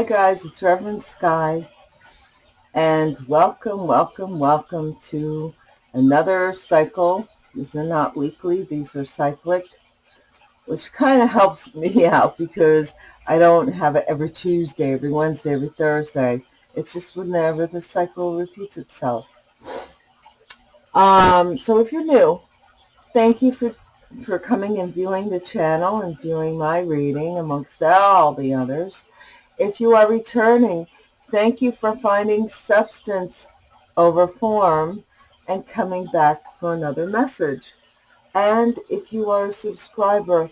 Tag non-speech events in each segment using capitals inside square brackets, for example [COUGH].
Hi guys, it's Reverend Sky and welcome, welcome, welcome to another cycle. These are not weekly, these are cyclic, which kind of helps [LAUGHS] me out because I don't have it every Tuesday, every Wednesday, every Thursday. It's just whenever the cycle repeats itself. Um, so if you're new, thank you for, for coming and viewing the channel and viewing my reading amongst all the others. If you are returning, thank you for finding substance over form and coming back for another message. And if you are a subscriber,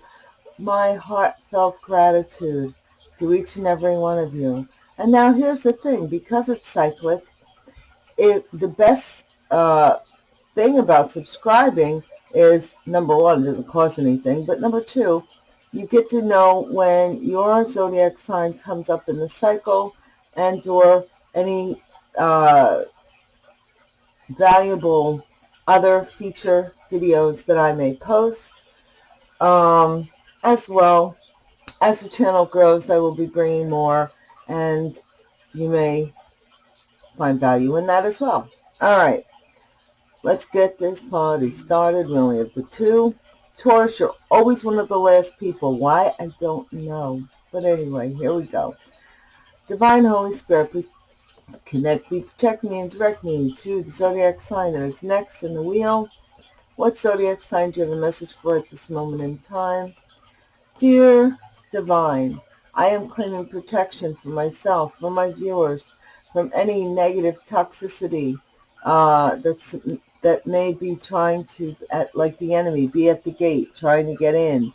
my heartfelt gratitude to each and every one of you. And now here's the thing, because it's cyclic, it, the best uh, thing about subscribing is, number one, it doesn't cost anything, but number two, you get to know when your zodiac sign comes up in the cycle and or any uh, valuable other feature videos that I may post. Um, as well, as the channel grows, I will be bringing more and you may find value in that as well. All right, let's get this party started. We only have the two. Taurus, you're always one of the last people. Why? I don't know. But anyway, here we go. Divine Holy Spirit, please connect me, protect me, and direct me to the zodiac sign that is next in the wheel. What zodiac sign do you have a message for at this moment in time? Dear Divine, I am claiming protection for myself, for my viewers, from any negative toxicity uh, that's that may be trying to, at, like the enemy, be at the gate, trying to get in,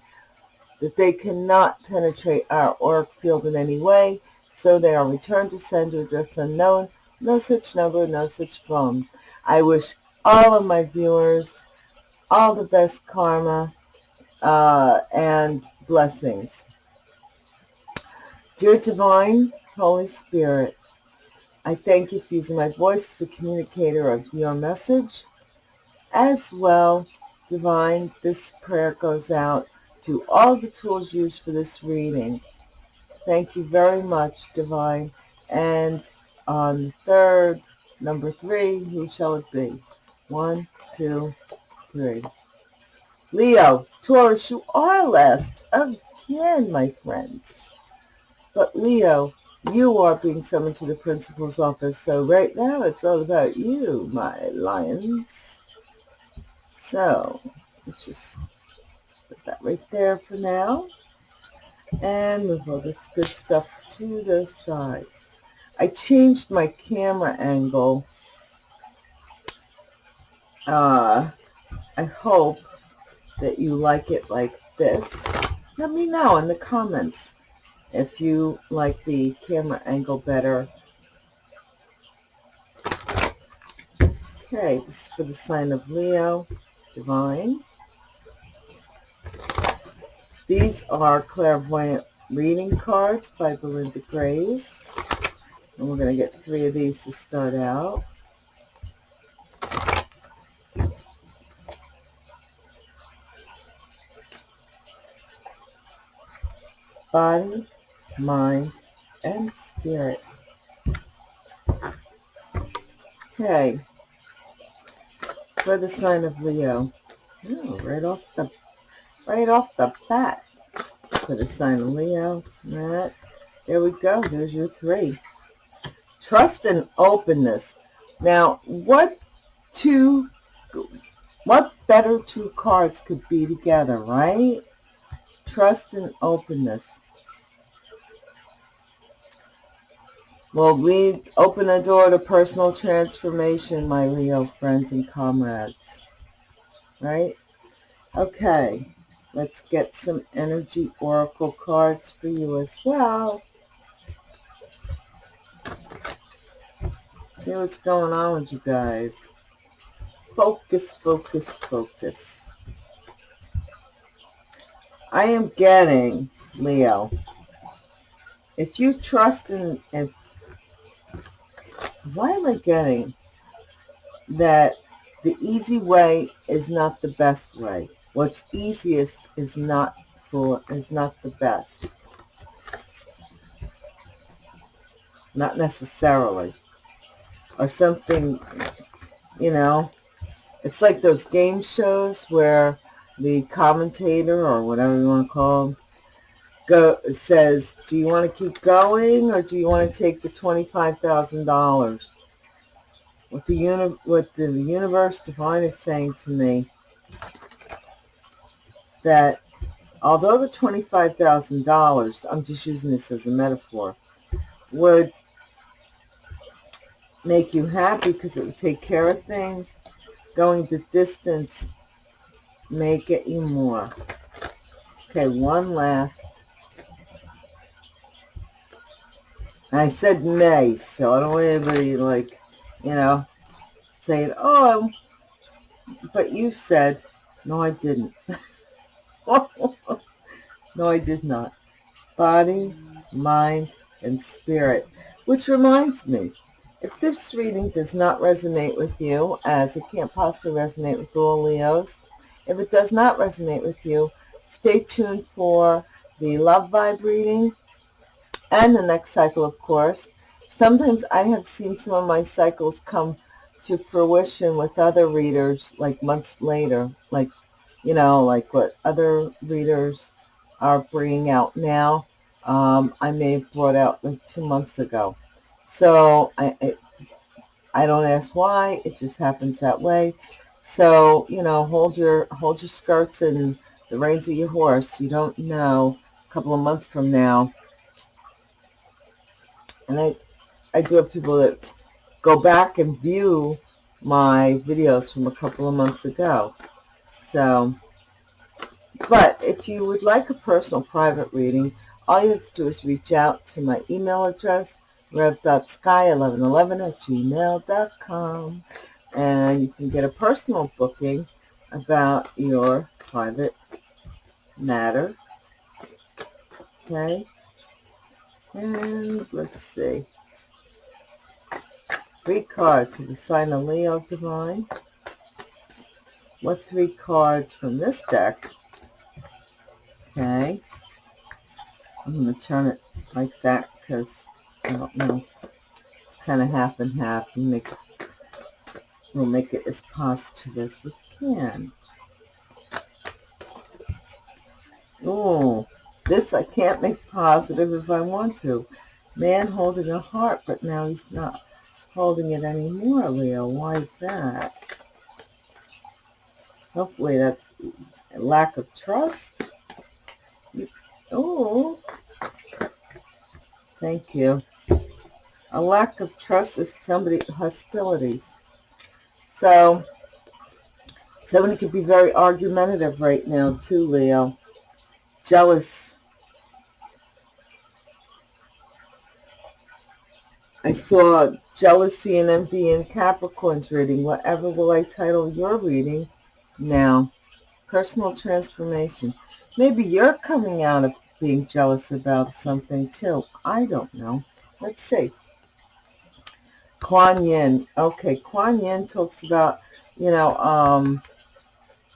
that they cannot penetrate our auric field in any way, so they are returned to sender address unknown, no such number, no such phone. I wish all of my viewers all the best karma uh, and blessings. Dear Divine Holy Spirit, I thank you for using my voice as a communicator of your message as well, Divine, this prayer goes out to all the tools used for this reading. Thank you very much, Divine. And on third, number three, who shall it be? One, two, three. Leo, Taurus, you are last again, my friends. But Leo, you are being summoned to the principal's office, so right now it's all about you, my lions. So let's just put that right there for now. And move all this good stuff to the side. I changed my camera angle. Uh, I hope that you like it like this. Let me know in the comments if you like the camera angle better. Okay, this is for the sign of Leo. Divine. These are clairvoyant reading cards by Belinda Grace. And we're going to get three of these to start out. Body, mind, and spirit. Okay for the sign of Leo. Oh, right off the right off the bat for the sign of Leo. That there we go. There's your three. Trust and openness. Now, what two what better two cards could be together, right? Trust and openness. Will lead, open the door to personal transformation, my Leo friends and comrades. Right? Okay, let's get some energy oracle cards for you as well. See what's going on with you guys. Focus, focus, focus. I am getting, Leo, if you trust in, in why am I getting that the easy way is not the best way? What's easiest is not for is not the best. not necessarily. Or something, you know, it's like those game shows where the commentator or whatever you want to call them go says, do you want to keep going or do you want to take the $25,000? What the uni what the universe divine is saying to me that although the $25,000, I'm just using this as a metaphor, would make you happy because it would take care of things, going the distance may get you more. Okay, one last. I said may, so I don't want anybody like, you know, saying, oh, but you said, no, I didn't. [LAUGHS] no, I did not. Body, mind, and spirit. Which reminds me, if this reading does not resonate with you, as it can't possibly resonate with all Leos, if it does not resonate with you, stay tuned for the love vibe reading and the next cycle, of course. Sometimes I have seen some of my cycles come to fruition with other readers like months later, like, you know, like what other readers are bringing out now. Um, I may have brought out like two months ago. So I, I, I don't ask why. It just happens that way. So, you know, hold your hold your skirts and the reins of your horse. You don't know a couple of months from now. And I, I do have people that go back and view my videos from a couple of months ago. So, but if you would like a personal private reading, all you have to do is reach out to my email address, rev.sky1111 at gmail.com and you can get a personal booking about your private matter. Okay. And let's see. Three cards for the sign of Leo Divine. What three cards from this deck? Okay. I'm going to turn it like that because I don't know. It's kind of half and half. You make We'll make it as positive as we can. Oh, this I can't make positive if I want to. Man holding a heart, but now he's not holding it anymore, Leo. Why is that? Hopefully that's lack of trust. Oh, thank you. A lack of trust is somebody hostilities. So, somebody could be very argumentative right now too, Leo. Jealous. I saw jealousy and envy in Capricorn's reading. Whatever will I title your reading now? Personal transformation. Maybe you're coming out of being jealous about something too. I don't know. Let's see. Kuan Yin. Okay, Kuan Yin talks about, you know, um,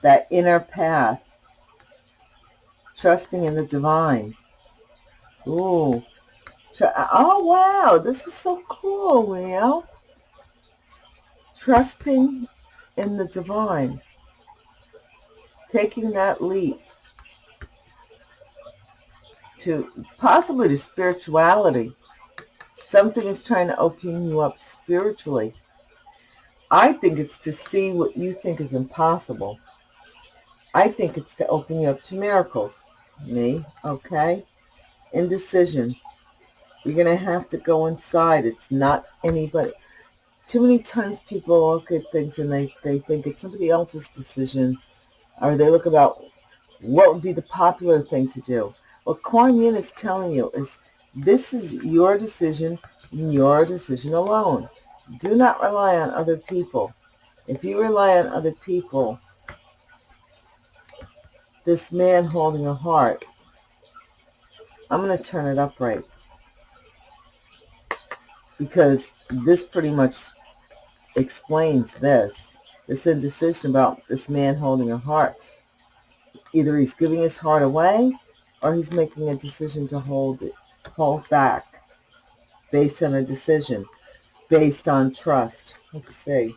that inner path. Trusting in the divine. Ooh. Oh, wow. This is so cool, Leo. Trusting in the divine. Taking that leap to possibly to spirituality Something is trying to open you up spiritually. I think it's to see what you think is impossible. I think it's to open you up to miracles. Me, okay? Indecision. You're going to have to go inside. It's not anybody. Too many times people look at things and they, they think it's somebody else's decision. Or they look about what would be the popular thing to do. What Kuan Yin is telling you is this is your decision, your decision alone. Do not rely on other people. If you rely on other people, this man holding a heart, I'm going to turn it upright. Because this pretty much explains this. This indecision about this man holding a heart. Either he's giving his heart away or he's making a decision to hold it hold back. based on a decision, based on trust. Let's see.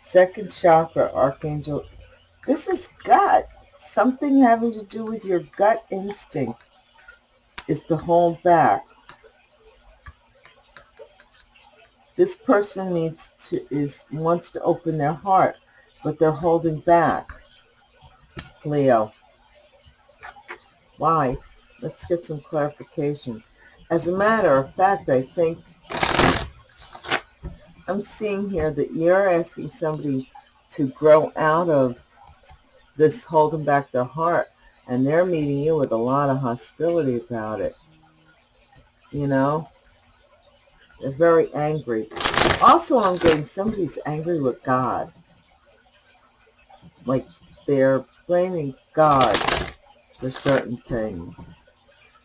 Second chakra, Archangel. This is gut. Something having to do with your gut instinct is to hold back. This person needs to is wants to open their heart, but they're holding back. Leo. Why? Let's get some clarification. As a matter of fact, I think I'm seeing here that you're asking somebody to grow out of this holding back their heart, and they're meeting you with a lot of hostility about it. You know? They're very angry. Also, I'm getting somebody's angry with God. Like, they're blaming God for certain things.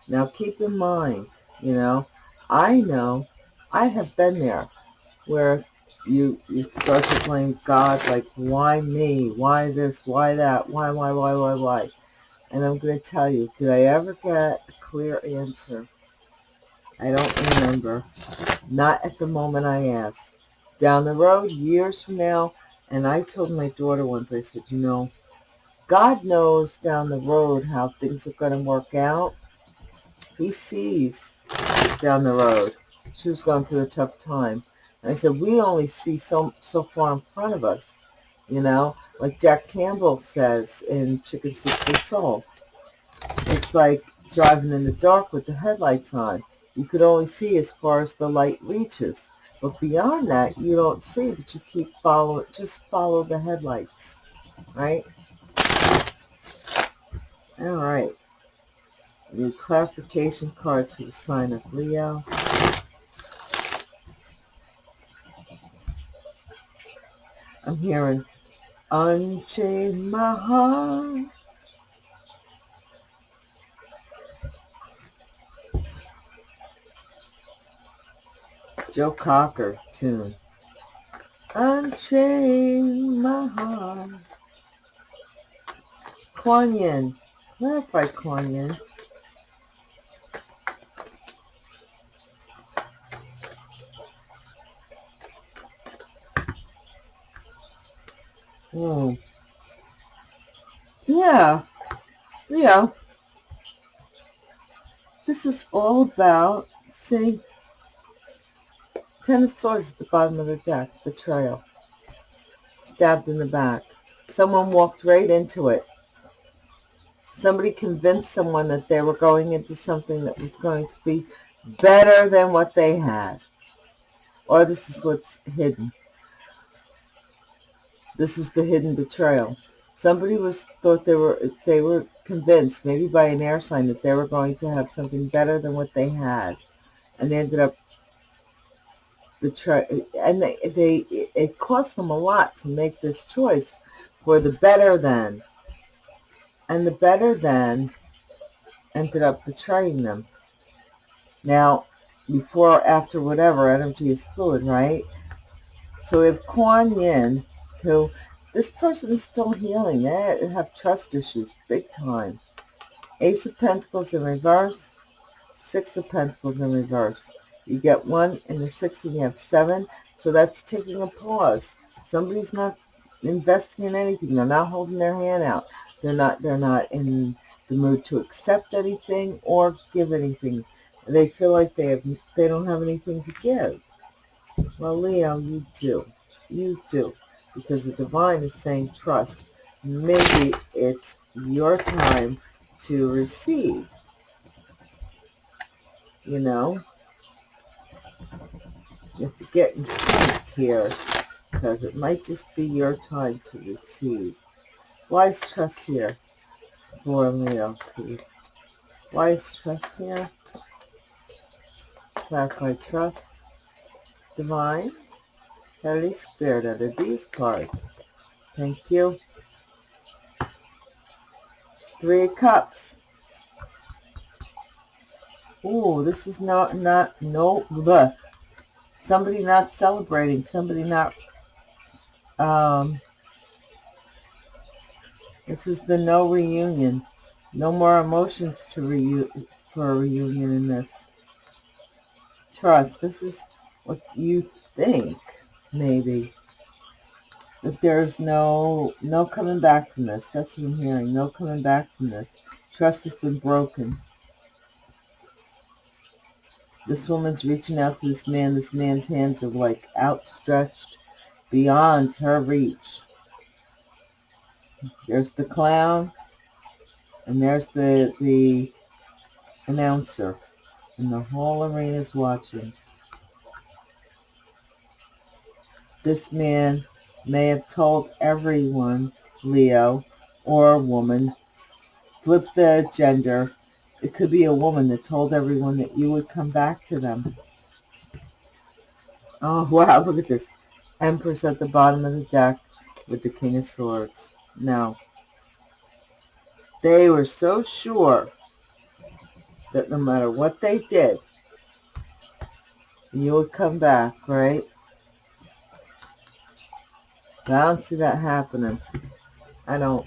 Now, keep in mind, you know, I know, I have been there where you you start to blame God, like, why me? Why this? Why that? Why, why, why, why, why? And I'm going to tell you, did I ever get a clear answer? I don't remember. Not at the moment I asked. Down the road, years from now, and I told my daughter once, I said, you know, God knows down the road how things are going to work out. He sees down the road. She was going through a tough time. And I said, we only see so, so far in front of us, you know, like Jack Canfield says in Chicken Soup for the Soul. It's like driving in the dark with the headlights on. You could only see as far as the light reaches. But beyond that, you don't see, but you keep following, just follow the headlights, right? All right. The clarification cards for the sign of Leo. I'm hearing, unchain my heart. Joe Cocker tune. Unchain my heart. Kuan Yin. Clarify Kuan Yin. Oh. Yeah. Yeah. This is all about, see, Ten of Swords at the bottom of the deck, betrayal. Stabbed in the back. Someone walked right into it. Somebody convinced someone that they were going into something that was going to be better than what they had. Or this is what's hidden. This is the hidden betrayal. Somebody was thought they were they were convinced, maybe by an air sign, that they were going to have something better than what they had, and they ended up betray. And they they it cost them a lot to make this choice for the better than, and the better than ended up betraying them. Now, before, after, whatever, energy is fluid, right? So if Kuan Yin who this person is still healing. They have trust issues, big time. Ace of Pentacles in reverse, Six of Pentacles in reverse. You get one in the six and you have seven. So that's taking a pause. Somebody's not investing in anything. They're not holding their hand out. They're not they're not in the mood to accept anything or give anything. They feel like they have they don't have anything to give. Well, Leo, you do. You do because the divine is saying trust. Maybe it's your time to receive. You know? You have to get in sync here because it might just be your time to receive. Why is trust here for Leo, please? Why is trust here? Clarify trust. Divine. Holy Spirit out of these cards. Thank you. Three Cups. Oh, this is not, not, no, bleh. Somebody not celebrating. Somebody not, um, this is the no reunion. No more emotions to reu for a reunion in this. Trust. This is what you think, maybe. If there's no no coming back from this. That's what I'm hearing. No coming back from this. Trust has been broken. This woman's reaching out to this man. This man's hands are like outstretched beyond her reach. There's the clown. And there's the, the announcer. And the whole arena is watching. This man may have told everyone, Leo, or a woman, flip the gender. It could be a woman that told everyone that you would come back to them. Oh, [LAUGHS] wow, look at this. Empress at the bottom of the deck with the King of Swords. Now, They were so sure that no matter what they did, you would come back, right? I don't see that happening. I don't.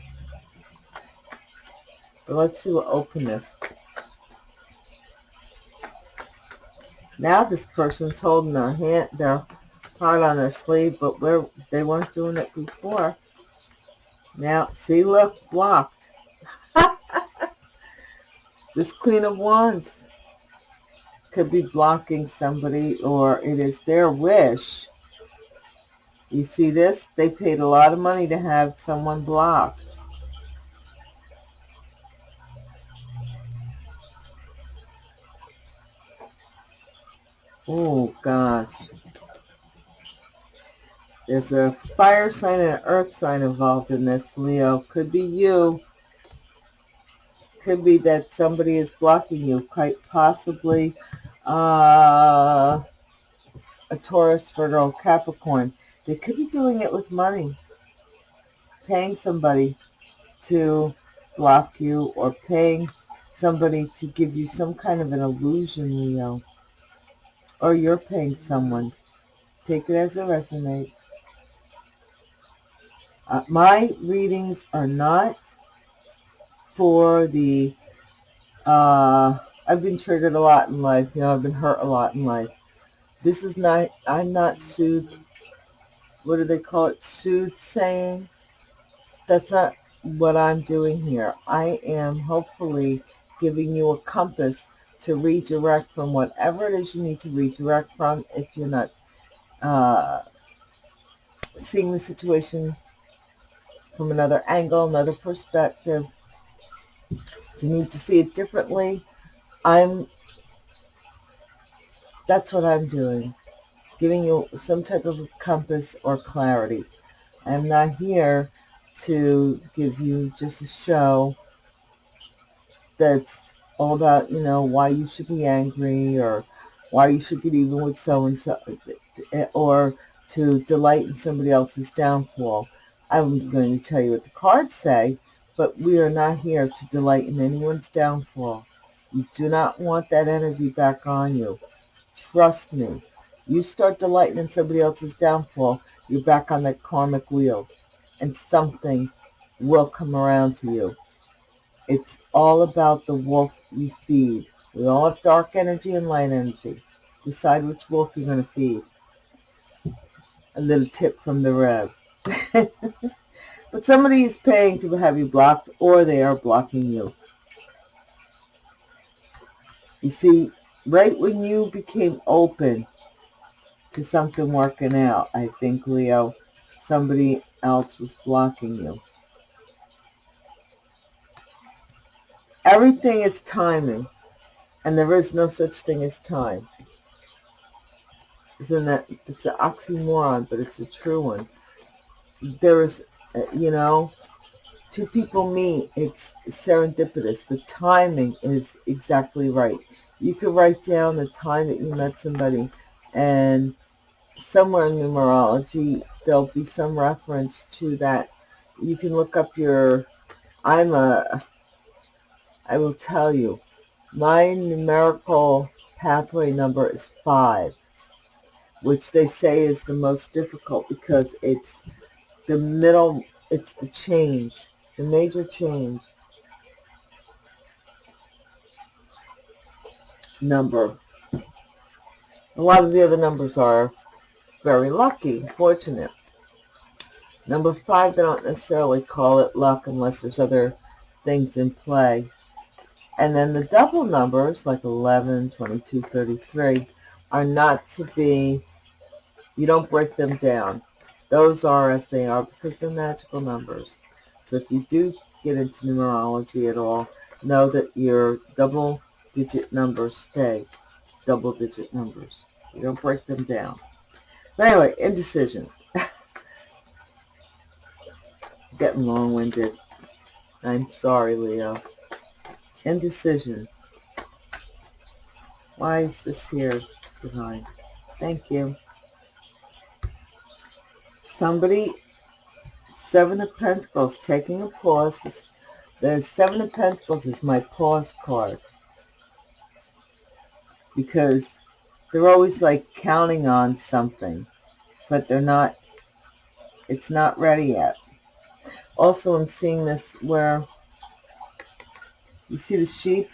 But let's see what openness. Now this person's holding their hand, their heart on their sleeve, but where they weren't doing it before. Now, see, look, blocked. [LAUGHS] this Queen of Wands could be blocking somebody, or it is their wish you see this? They paid a lot of money to have someone blocked. Oh, gosh. There's a fire sign and an earth sign involved in this, Leo. Could be you. Could be that somebody is blocking you. Quite possibly uh, a Taurus, Virgo, Capricorn. They could be doing it with money, paying somebody to block you or paying somebody to give you some kind of an illusion, Leo. Or you're paying someone. Take it as it resonates. Uh, my readings are not for the, uh, I've been triggered a lot in life. You know, I've been hurt a lot in life. This is not, I'm not soothed what do they call it, soothsaying. That's not what I'm doing here. I am hopefully giving you a compass to redirect from whatever it is you need to redirect from if you're not uh, seeing the situation from another angle, another perspective. If you need to see it differently, I'm, that's what I'm doing giving you some type of compass or clarity. I'm not here to give you just a show that's all about, you know, why you should be angry or why you should get even with so-and-so eh, or to delight in somebody else's downfall. I'm going to tell you what the cards say, but we are not here to delight in anyone's downfall. You do not want that energy back on you. Trust me. You start delighting in somebody else's downfall, you're back on that karmic wheel, and something will come around to you. It's all about the wolf you feed. We all have dark energy and light energy. Decide which wolf you're going to feed. A little tip from the Rev. [LAUGHS] but somebody is paying to have you blocked or they are blocking you. You see, right when you became open to something working out. I think, Leo, somebody else was blocking you. Everything is timing, and there is no such thing as time. Isn't that, it's an oxymoron, but it's a true one. There is, uh, you know, two people meet, it's serendipitous. The timing is exactly right. You could write down the time that you met somebody and somewhere in numerology there'll be some reference to that you can look up your i'm a i will tell you my numerical pathway number is five which they say is the most difficult because it's the middle it's the change the major change number A lot of the other numbers are very lucky, fortunate. Number five, they don't necessarily call it luck unless there's other things in play. And then the double numbers, like 11, 22, 33, are not to be, you don't break them down. Those are as they are because they're magical numbers. So if you do get into numerology at all, know that your double digit numbers stay double digit numbers. You don't break them down. But anyway, indecision. [LAUGHS] Getting long-winded. I'm sorry, Leo. Indecision. Why is this here, Divine? Thank you. Somebody, Seven of Pentacles, taking a pause. The Seven of Pentacles is my pause card. Because they're always like counting on something, but they're not, it's not ready yet. Also, I'm seeing this where you see the sheep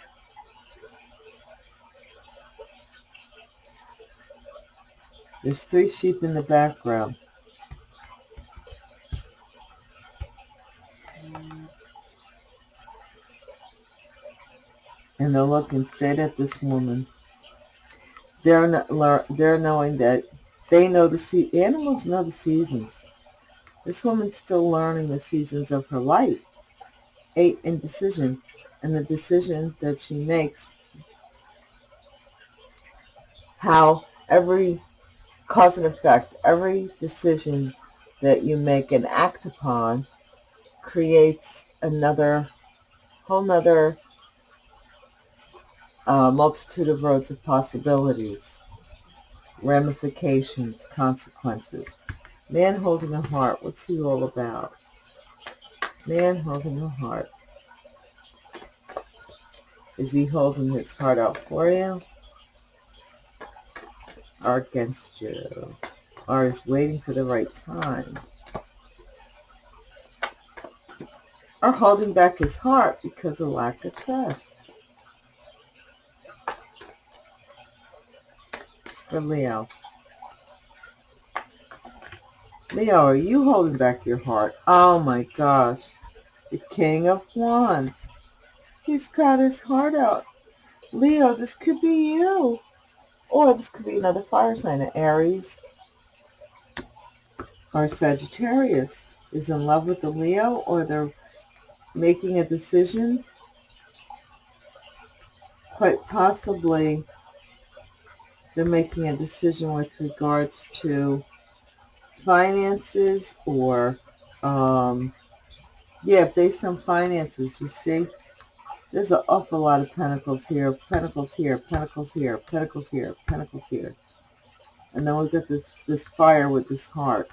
There's three sheep in the background. And they're looking straight at this woman. They're not, they're knowing that they know the se animals know the seasons. This woman's still learning the seasons of her life. Eight, indecision. And the decision that she makes, how every cause and effect, every decision that you make and act upon creates another, whole nother uh, multitude of roads of possibilities, ramifications, consequences. Man holding a heart, what's he all about? Man holding a heart. Is he holding his heart out for you? Or against you? Or is waiting for the right time? Or holding back his heart because of lack of trust? For Leo. Leo, are you holding back your heart? Oh my gosh. The King of Wands. He's got his heart out. Leo, this could be you. Or this could be another fire sign, an Aries or Sagittarius is in love with the Leo or they're making a decision. Quite possibly they're making a decision with regards to finances or, um, yeah, based on finances, you see. There's an awful lot of pentacles here, pentacles here, pentacles here, pentacles here, pentacles here. And then we've got this, this fire with this heart.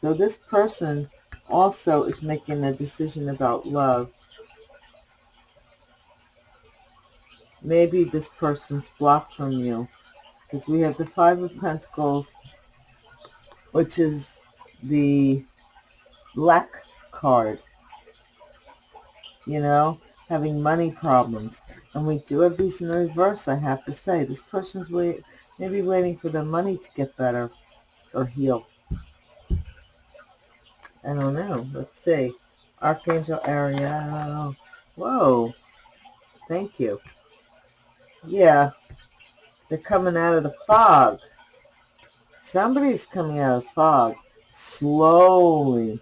So this person also is making a decision about love. Maybe this person's blocked from you. Because we have the Five of Pentacles, which is the black card. You know, having money problems. And we do have these in reverse, I have to say. This person's wait, maybe waiting for their money to get better or heal. I don't know. Let's see. Archangel Ariel. Whoa. Thank you. Yeah. They're coming out of the fog. Somebody's coming out of the fog. Slowly.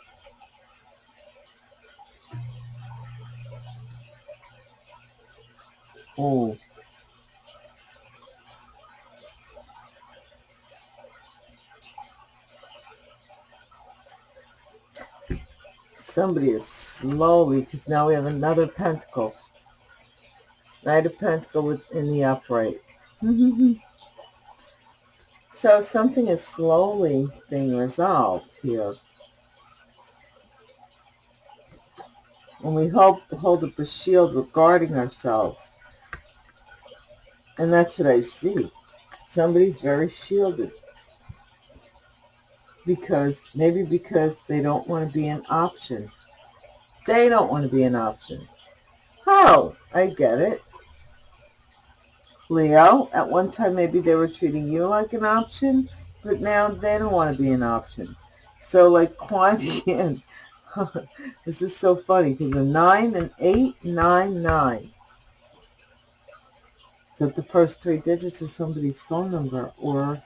Oh. Somebody is slowly, because now we have another pentacle. Knight of Pentacle in the upright. [LAUGHS] so something is slowly being resolved here. And we hope hold up a shield regarding ourselves. And that's what I see. Somebody's very shielded. Because, maybe because they don't want to be an option. They don't want to be an option. Oh, I get it. Leo, at one time maybe they were treating you like an option, but now they don't want to be an option. So like Kuan [LAUGHS] Yin, [LAUGHS] this is so funny because the 9 and 8, 9, 9. So the first three digits of somebody's phone number or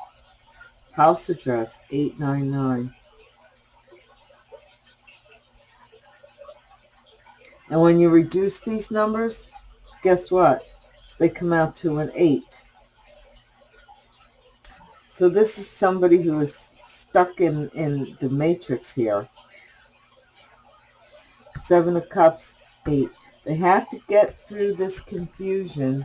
house address, 899. And when you reduce these numbers, guess what? They come out to an 8. So this is somebody who is stuck in, in the matrix here. Seven of Cups, Eight. They have to get through this confusion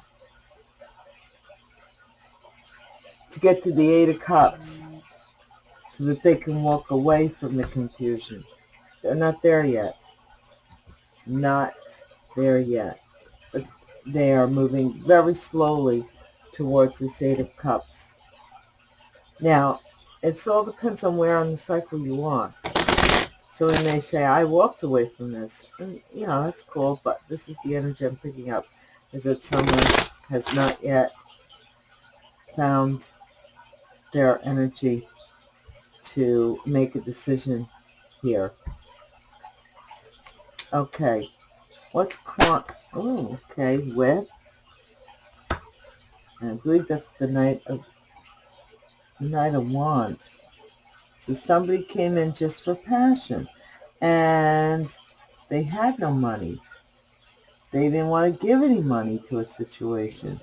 to get to the Eight of Cups so that they can walk away from the confusion. They're not there yet not there yet. But they are moving very slowly towards this Eight of Cups. Now, it all depends on where on the cycle you are. So when they say, I walked away from this, and yeah, that's cool, but this is the energy I'm picking up, is that someone has not yet found their energy to make a decision here. Okay. What's quant? Oh, okay. With. I believe that's the Knight of Knight of Wands. So somebody came in just for passion, and they had no money. They didn't want to give any money to a situation.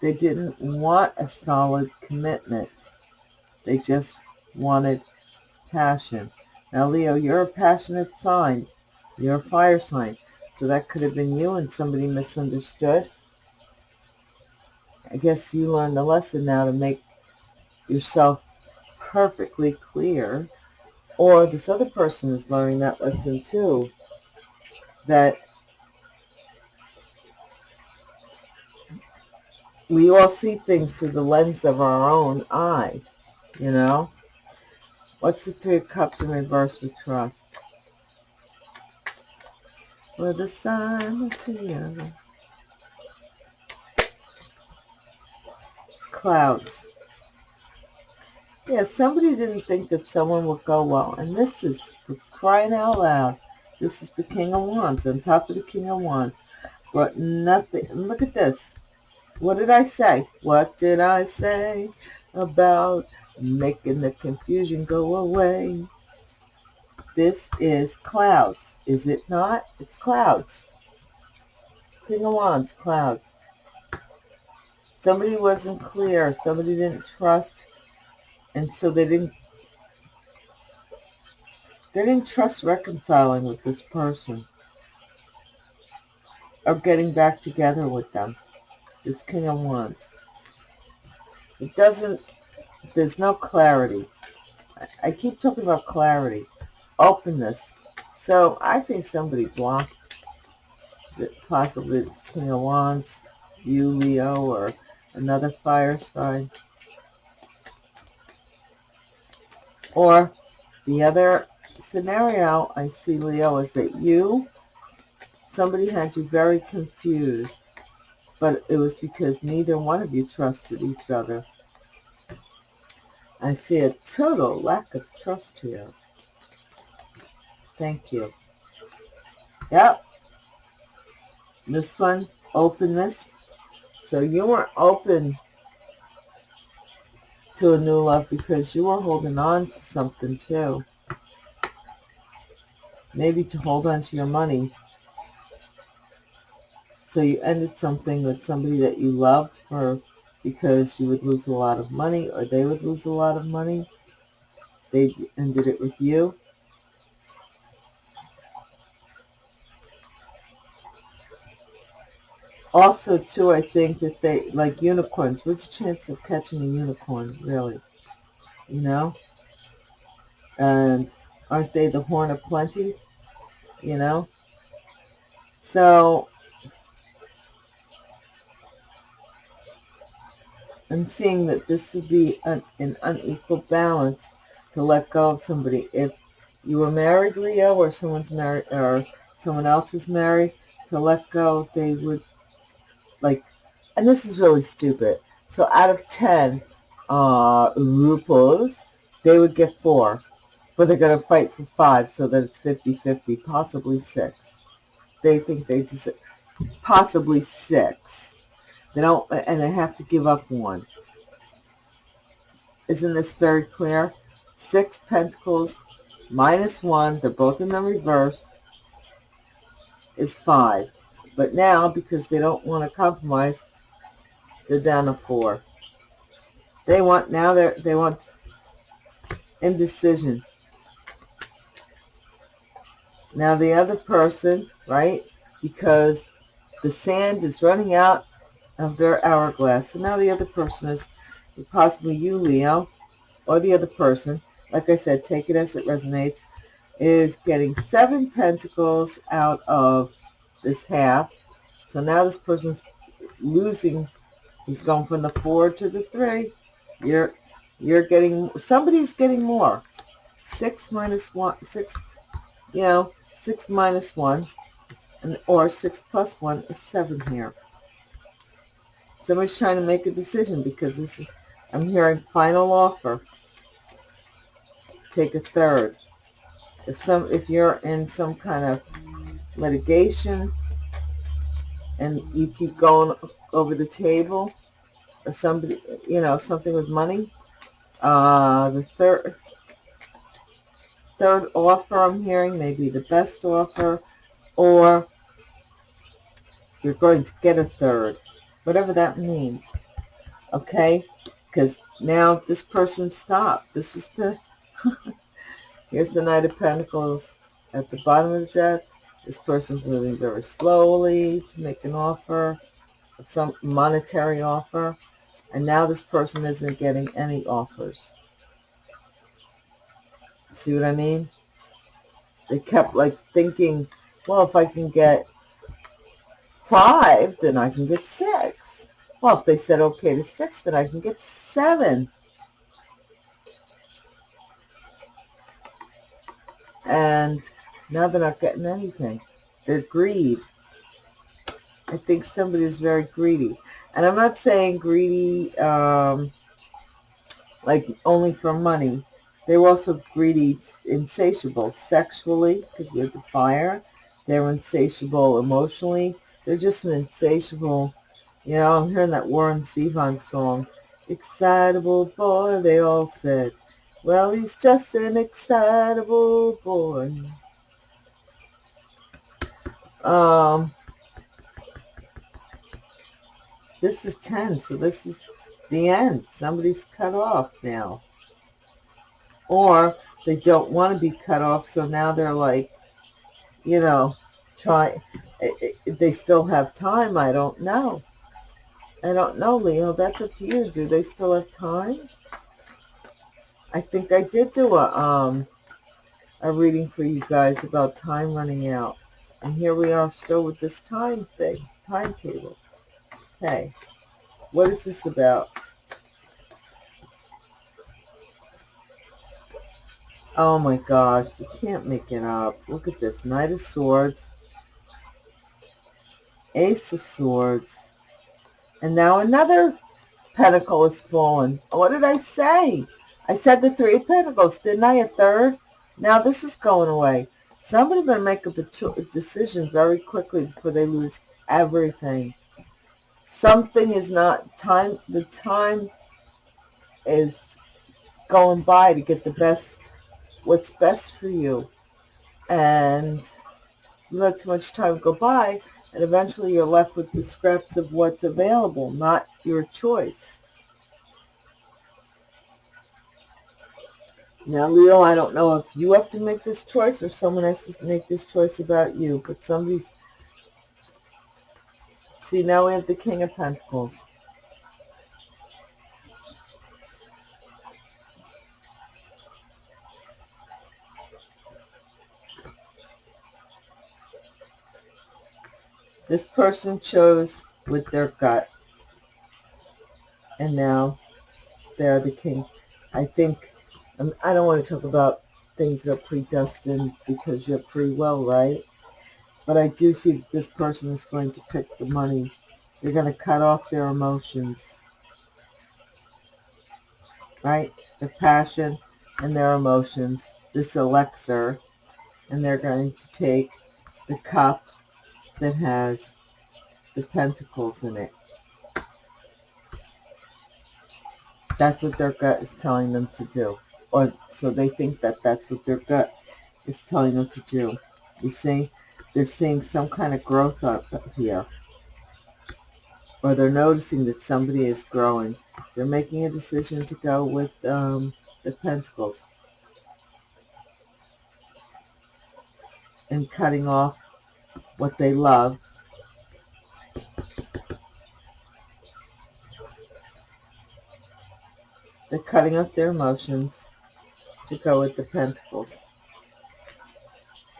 They didn't want a solid commitment. They just wanted passion. Now, Leo, you're a passionate sign. You're a fire sign. So that could have been you and somebody misunderstood. I guess you learned the lesson now to make yourself perfectly clear. Or this other person is learning that lesson too. That we all see things through the lens of our own eye, you know? What's the Three of Cups in reverse with trust? For the sign of the Clouds. Yeah, somebody didn't think that someone would go well. And this is, crying out loud, this is the King of Wands. On top of the King of Wands. But nothing. Look at this. What did I say? What did I say? about making the confusion go away. This is clouds, is it not? It's clouds. King of Wands, clouds. Somebody wasn't clear. Somebody didn't trust. And so they didn't they didn't trust reconciling with this person or getting back together with them. This King of Wands. It doesn't, there's no clarity. I keep talking about clarity, openness. So I think somebody blocked possibly it's King of Wands, you, Leo, or another fire sign. Or the other scenario I see, Leo, is that you, somebody had you very confused but it was because neither one of you trusted each other. I see a total lack of trust here. Thank you. Yep. This one, openness. So you weren't open to a new love because you were holding on to something too. Maybe to hold on to your money so you ended something with somebody that you loved for because you would lose a lot of money or they would lose a lot of money. They ended it with you. Also, too, I think that they, like unicorns, what's the chance of catching a unicorn, really? You know? And aren't they the horn of plenty? You know? So, I'm seeing that this would be an, an unequal balance to let go of somebody. If you were married, Leo, or someone's married, or someone else is married, to let go, they would, like, and this is really stupid. So out of 10 uh, ruples, they would get four. But they're going to fight for five so that it's 50-50, possibly six. They think they deserve possibly six. They don't, and they have to give up one. Isn't this very clear? Six pentacles minus one, they're both in the reverse, is five. But now, because they don't want to compromise, they're down to four. They want, now they're, they want indecision. Now the other person, right, because the sand is running out of their hourglass. So now the other person is possibly you, Leo, or the other person, like I said, take it as it resonates, is getting seven pentacles out of this half. So now this person's losing. He's going from the four to the three. You're you're getting somebody's getting more. Six minus one, six, you know, six minus one, and or six plus one is seven here. Somebody's trying to make a decision because this is I'm hearing final offer. Take a third. If some, if you're in some kind of litigation and you keep going over the table, or somebody, you know, something with money, uh, the third, third offer I'm hearing may be the best offer, or you're going to get a third, whatever that means. Okay? because now this person stopped. This is the, [LAUGHS] here's the Knight of Pentacles at the bottom of the deck. This person's moving very slowly to make an offer, some monetary offer, and now this person isn't getting any offers. See what I mean? They kept like thinking, well, if I can get five, then I can get six. Well, if they said okay to six, then I can get seven. And now they're not getting anything. They're greed. I think somebody is very greedy. And I'm not saying greedy um, like only for money. They were also greedy, insatiable sexually, because we have the fire. They're insatiable emotionally. They're just an insatiable you know, I'm hearing that Warren Zevon song. Excitable boy, they all said. Well, he's just an excitable boy. Um, this is 10, so this is the end. Somebody's cut off now. Or they don't want to be cut off, so now they're like, you know, try. They still have time. I don't know. I don't know, Leo. That's up to you. Do they still have time? I think I did do a um a reading for you guys about time running out. And here we are still with this time thing, timetable. Hey, what is this about? Oh my gosh, you can't make it up. Look at this. Knight of Swords. Ace of Swords. And now another pentacle is fallen. What did I say? I said the three pentacles, didn't I? A third? Now this is going away. Somebody better make a decision very quickly before they lose everything. Something is not time. The time is going by to get the best, what's best for you. And let too much time go by, and eventually you're left with the scraps of what's available, not your choice. Now, Leo, I don't know if you have to make this choice or someone has to make this choice about you, but somebody's... See, now we have the King of Pentacles. This person chose with their gut. And now they're the king. I think, um, I don't want to talk about things that are predestined because you're free will, right? But I do see that this person is going to pick the money They're going to cut off their emotions. Right? Their passion and their emotions. This elixir. And they're going to take the cup that has the pentacles in it. That's what their gut is telling them to do. Or so they think that that's what their gut is telling them to do. You see? They're seeing some kind of growth up here. Or they're noticing that somebody is growing. They're making a decision to go with um, the pentacles. And cutting off what they love. They're cutting off their emotions to go with the pentacles.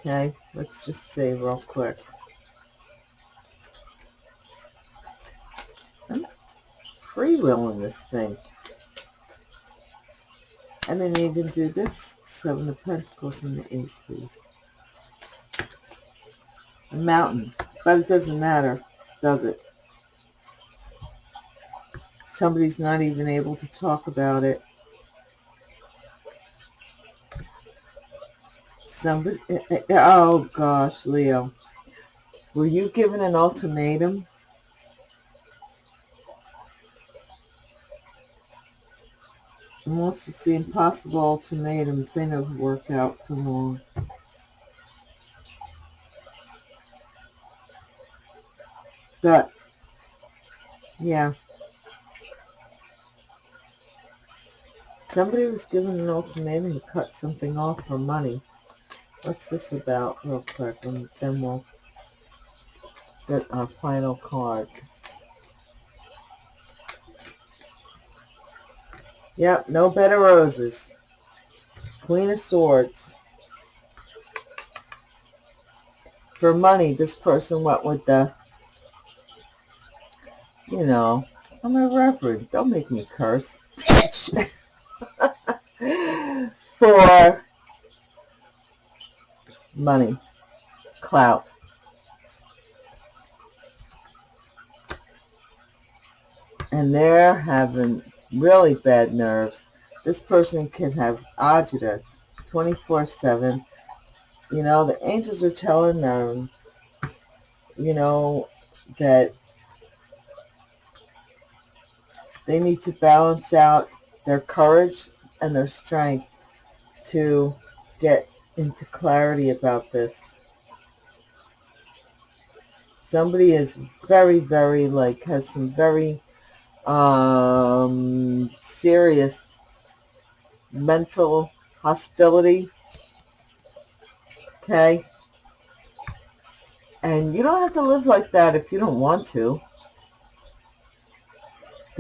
Okay, let's just see real quick. I'm free in this thing. I didn't even do this. Seven of Pentacles and the Eight, please. A mountain. But it doesn't matter, does it? Somebody's not even able to talk about it. Somebody, oh gosh, Leo. Were you given an ultimatum? I'm also seeing possible ultimatums. They never work out for long. But, yeah. Somebody was given an ultimatum to cut something off for money. What's this about real quick? And then we'll get our final card. Yep, no bed of roses. Queen of Swords. For money, this person went with the, you know, I'm a reverend. Don't make me curse. Bitch! [LAUGHS] For money, clout. And they're having really bad nerves. This person can have agita 24-7. You know, the angels are telling them, you know, that they need to balance out their courage and their strength to get into clarity about this. Somebody is very, very, like, has some very um, serious mental hostility. Okay? And you don't have to live like that if you don't want to.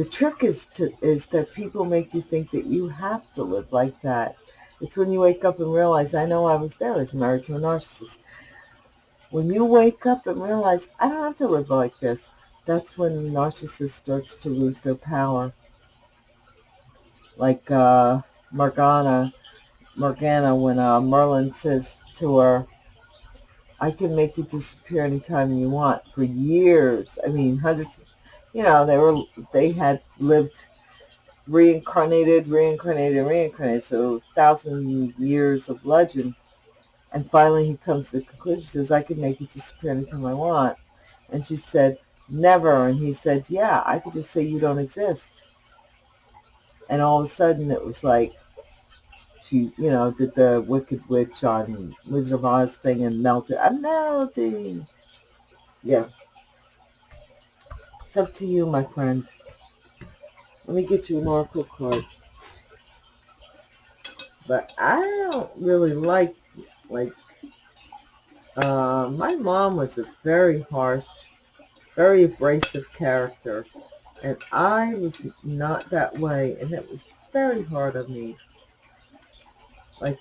The trick is to is that people make you think that you have to live like that. It's when you wake up and realize, I know I was there. I was married to a narcissist. When you wake up and realize, I don't have to live like this, that's when the narcissist starts to lose their power. Like uh, Morgana, Morgana, when uh, Merlin says to her, I can make you disappear anytime you want for years. I mean, hundreds, you know, they were, they had lived reincarnated, reincarnated, reincarnated. So thousand years of legend. And finally he comes to the conclusion, says, I can make you disappear anytime I want. And she said, never. And he said, yeah, I could just say you don't exist. And all of a sudden it was like, she, you know, did the Wicked Witch on Wizard of Oz thing and melted. I'm melting. Yeah. It's up to you, my friend. Let me get you an oracle card. But I don't really like, like, uh, my mom was a very harsh, very abrasive character. And I was not that way. And it was very hard on me. Like,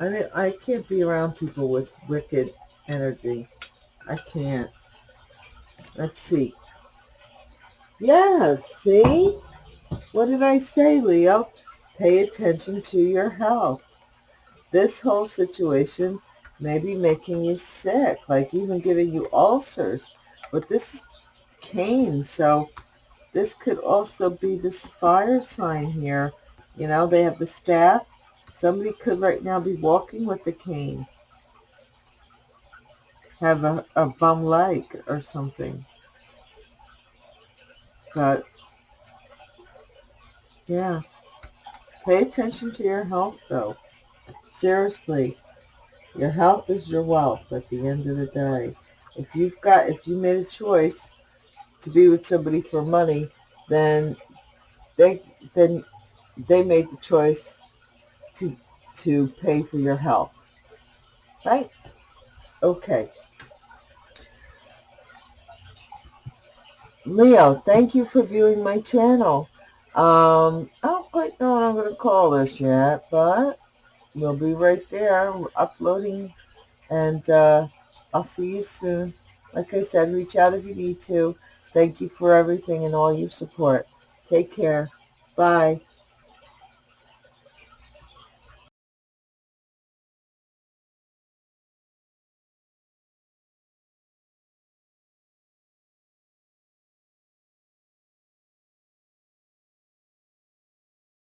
I mean, I can't be around people with wicked energy. I can't. Let's see. Yeah, see? What did I say, Leo? Pay attention to your health. This whole situation maybe making you sick, like even giving you ulcers. But this is cane, so this could also be this fire sign here. You know, they have the staff. Somebody could right now be walking with a cane. Have a, a bum leg or something. But, yeah. Pay attention to your health, though. Seriously. Your health is your wealth at the end of the day. If you've got, if you made a choice to be with somebody for money, then they, then they made the choice to, to pay for your health. Right? Okay. Leo, thank you for viewing my channel. Um, I don't quite know what I'm going to call this yet, but we'll be right there uploading, and uh, I'll see you soon. Like I said, reach out if you need to. Thank you for everything and all your support. Take care. Bye.